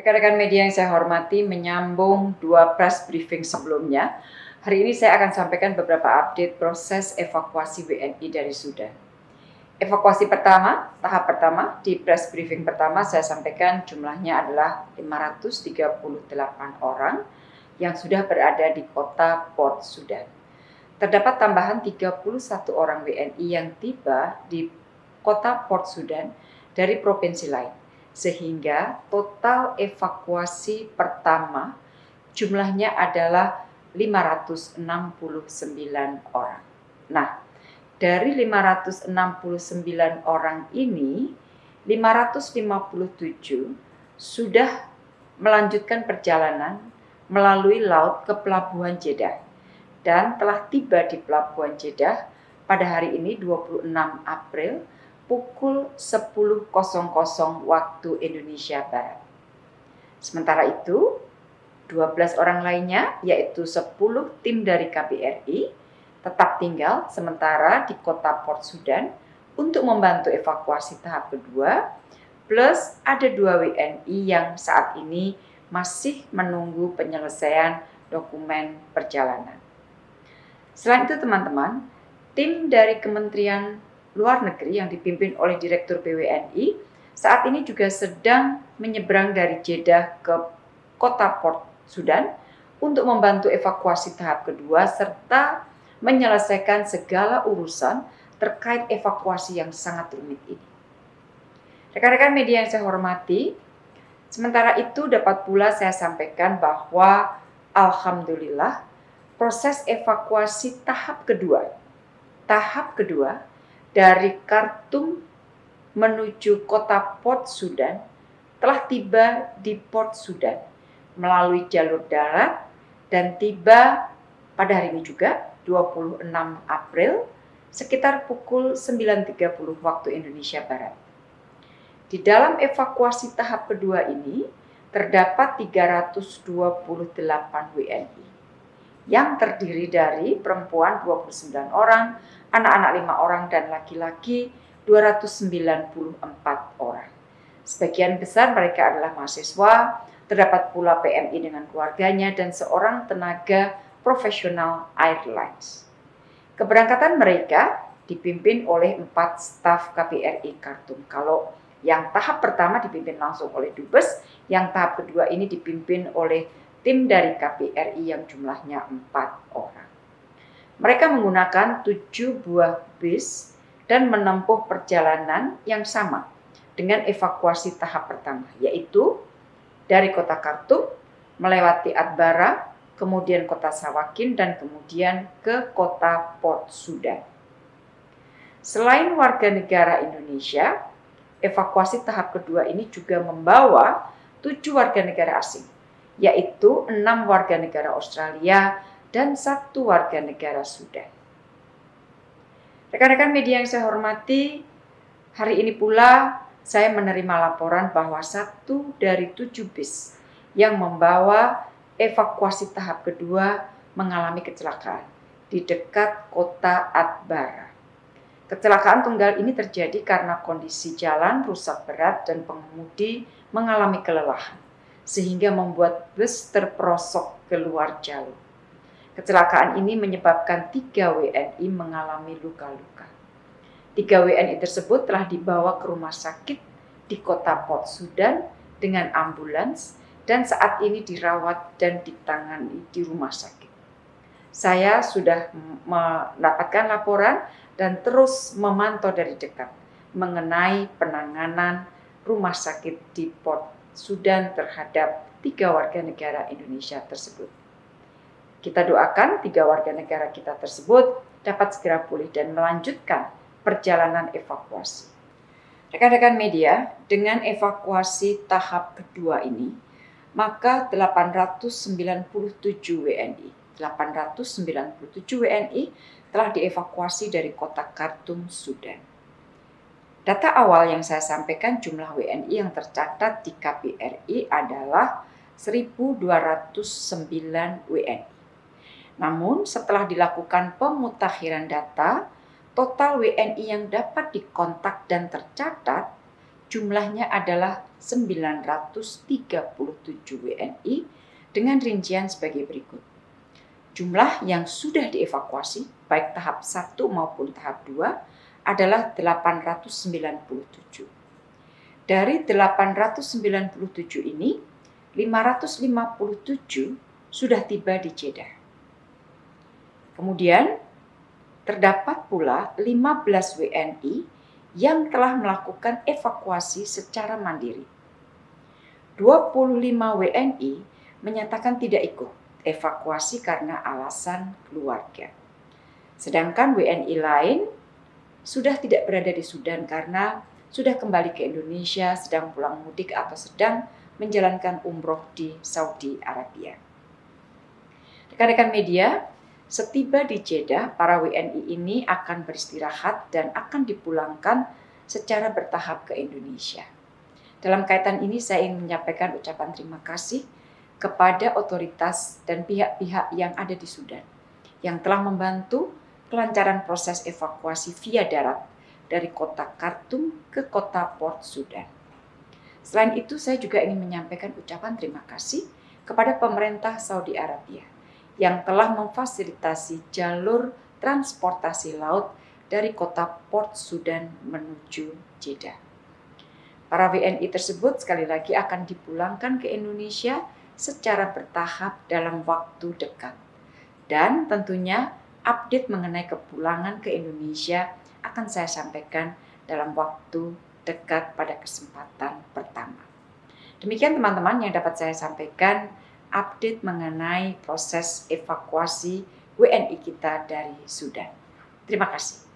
Rekan-rekan media yang saya hormati menyambung dua press briefing sebelumnya. Hari ini saya akan sampaikan beberapa update proses evakuasi WNI dari Sudan. Evakuasi pertama, tahap pertama, di press briefing pertama saya sampaikan jumlahnya adalah 538 orang yang sudah berada di kota Port Sudan. Terdapat tambahan 31 orang WNI yang tiba di kota Port Sudan dari provinsi lain, sehingga total evakuasi pertama jumlahnya adalah 569 orang. Nah, dari 569 orang ini, 557 sudah melanjutkan perjalanan melalui laut ke Pelabuhan Jeddah dan telah tiba di Pelabuhan Jeddah pada hari ini 26 April pukul 10.00 waktu Indonesia Barat. Sementara itu, 12 orang lainnya yaitu 10 tim dari KBRI tetap tinggal sementara di kota Port Sudan untuk membantu evakuasi tahap kedua plus ada dua WNI yang saat ini masih menunggu penyelesaian dokumen perjalanan. Selain itu teman-teman, tim dari Kementerian Luar Negeri yang dipimpin oleh Direktur BWNI saat ini juga sedang menyeberang dari Jeddah ke kota Port Sudan untuk membantu evakuasi tahap kedua serta menyelesaikan segala urusan terkait evakuasi yang sangat rumit ini. Rekan-rekan media yang saya hormati, sementara itu dapat pula saya sampaikan bahwa Alhamdulillah proses evakuasi tahap kedua. Tahap kedua dari Khartoum menuju kota Port Sudan telah tiba di Port Sudan melalui jalur darat dan tiba pada hari ini juga 26 April sekitar pukul 9.30 waktu Indonesia Barat. Di dalam evakuasi tahap kedua ini terdapat 328 WNI yang terdiri dari perempuan 29 orang, anak-anak 5 orang, dan laki-laki 294 orang. Sebagian besar mereka adalah mahasiswa, terdapat pula PMI dengan keluarganya, dan seorang tenaga profesional airlines. Keberangkatan mereka dipimpin oleh empat staf KBRI Khartoum. Kalau yang tahap pertama dipimpin langsung oleh Dubes, yang tahap kedua ini dipimpin oleh tim dari KPRI yang jumlahnya empat orang. Mereka menggunakan tujuh buah bis dan menempuh perjalanan yang sama dengan evakuasi tahap pertama, yaitu dari kota Khartoum melewati Adbara, kemudian kota Sawakin, dan kemudian ke kota Port Sudan. Selain warga negara Indonesia, evakuasi tahap kedua ini juga membawa tujuh warga negara asing yaitu enam warga negara Australia dan satu warga negara Sudan. Rekan-rekan media yang saya hormati, hari ini pula saya menerima laporan bahwa satu dari tujuh bis yang membawa evakuasi tahap kedua mengalami kecelakaan di dekat kota Atbara. Kecelakaan tunggal ini terjadi karena kondisi jalan rusak berat dan pengemudi mengalami kelelahan sehingga membuat bus terperosok keluar jalur. Kecelakaan ini menyebabkan tiga WNI mengalami luka-luka. Tiga WNI tersebut telah dibawa ke rumah sakit di kota Port Sudan dengan ambulans dan saat ini dirawat dan ditangani di rumah sakit. Saya sudah mendapatkan laporan dan terus memantau dari dekat mengenai penanganan rumah sakit di Port Sudan terhadap tiga warga negara Indonesia tersebut. Kita doakan tiga warga negara kita tersebut dapat segera pulih dan melanjutkan perjalanan evakuasi. Rekan-rekan media, dengan evakuasi tahap kedua ini, maka 897 WNI, 897 WNI telah dievakuasi dari kota Khartoum, Sudan. Data awal yang saya sampaikan jumlah WNI yang tercatat di KBRI adalah 1.209 WNI. Namun setelah dilakukan pemutakhiran data, total WNI yang dapat dikontak dan tercatat jumlahnya adalah 937 WNI dengan rincian sebagai berikut. Jumlah yang sudah dievakuasi, baik tahap 1 maupun tahap 2, adalah 897. Dari 897 ini, 557 sudah tiba di Jeddah. Kemudian, terdapat pula 15 WNI yang telah melakukan evakuasi secara mandiri. 25 WNI menyatakan tidak ikut evakuasi karena alasan keluarga. Sedangkan WNI lain sudah tidak berada di Sudan karena sudah kembali ke Indonesia, sedang pulang mudik atau sedang menjalankan umroh di Saudi Arabia. Rekan-rekan media, setiba di Jeddah, para WNI ini akan beristirahat dan akan dipulangkan secara bertahap ke Indonesia. Dalam kaitan ini saya ingin menyampaikan ucapan terima kasih kepada otoritas dan pihak-pihak yang ada di Sudan yang telah membantu kelancaran proses evakuasi via darat dari kota Khartoum ke kota Port Sudan. Selain itu, saya juga ingin menyampaikan ucapan terima kasih kepada pemerintah Saudi Arabia yang telah memfasilitasi jalur transportasi laut dari kota Port Sudan menuju Jeddah. Para WNI tersebut sekali lagi akan dipulangkan ke Indonesia secara bertahap dalam waktu dekat. Dan tentunya update mengenai kepulangan ke Indonesia akan saya sampaikan dalam waktu dekat pada kesempatan pertama. Demikian teman-teman yang dapat saya sampaikan update mengenai proses evakuasi WNI kita dari Sudan. Terima kasih.